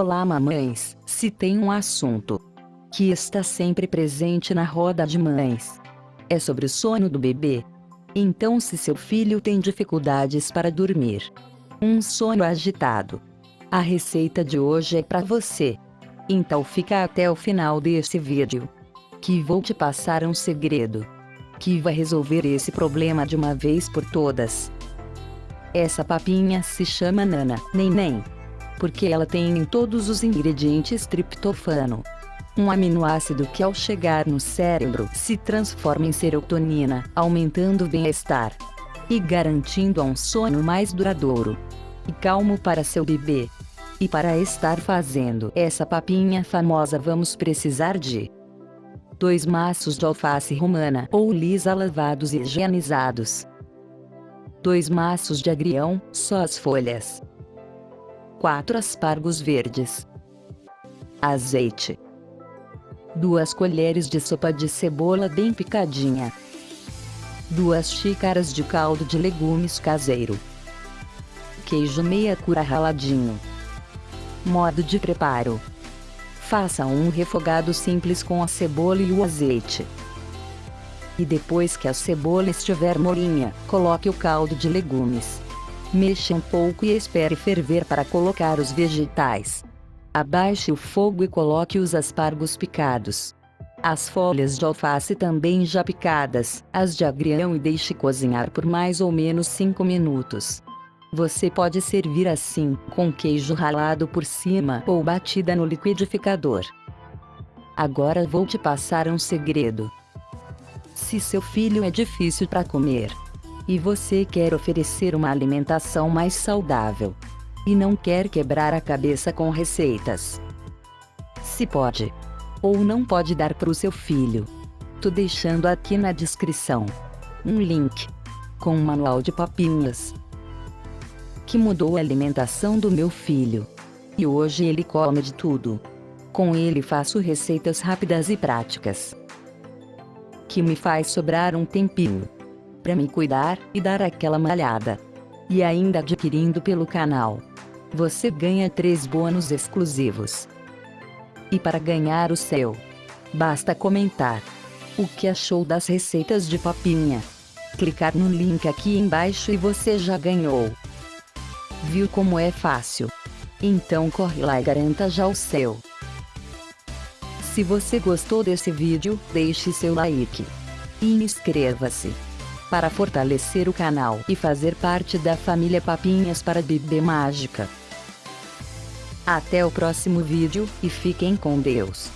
Olá mamães, se tem um assunto que está sempre presente na roda de mães. É sobre o sono do bebê. Então se seu filho tem dificuldades para dormir, um sono agitado, a receita de hoje é para você. Então fica até o final desse vídeo, que vou te passar um segredo, que vai resolver esse problema de uma vez por todas. Essa papinha se chama Nana Neném, porque ela tem em todos os ingredientes triptofano, um aminoácido que ao chegar no cérebro se transforma em serotonina, aumentando o bem-estar e garantindo um sono mais duradouro e calmo para seu bebê. E para estar fazendo essa papinha famosa vamos precisar de dois maços de alface romana ou lisa lavados e higienizados, dois maços de agrião, só as folhas, quatro aspargos verdes, azeite, duas colheres de sopa de cebola bem picadinha, duas xícaras de caldo de legumes caseiro, queijo meia cura raladinho. Modo de preparo. Faça um refogado simples com a cebola e o azeite. E depois que a cebola estiver molinha, coloque o caldo de legumes. Mexa um pouco e espere ferver para colocar os vegetais. Abaixe o fogo e coloque os aspargos picados. As folhas de alface também já picadas, as de agrião e deixe cozinhar por mais ou menos 5 minutos. Você pode servir assim, com queijo ralado por cima ou batida no liquidificador. Agora vou te passar um segredo. Se seu filho é difícil para comer e você quer oferecer uma alimentação mais saudável. E não quer quebrar a cabeça com receitas, se pode. Ou não pode dar para o seu filho, tô deixando aqui na descrição. Um link. Com um manual de papinhas. Que mudou a alimentação do meu filho. E hoje ele come de tudo. Com ele faço receitas rápidas e práticas. Que me faz sobrar um tempinho para me cuidar e dar aquela malhada. E ainda adquirindo pelo canal, você ganha três bônus exclusivos. E para ganhar o seu, basta comentar o que achou das receitas de papinha. Clicar no link aqui embaixo e você já ganhou. Viu como é fácil? Então corre lá e garanta já o seu. Se você gostou desse vídeo, deixe seu like. E inscreva-se. Para fortalecer o canal e fazer parte da família Papinhas para Bebê Mágica. Até o próximo vídeo, e fiquem com Deus.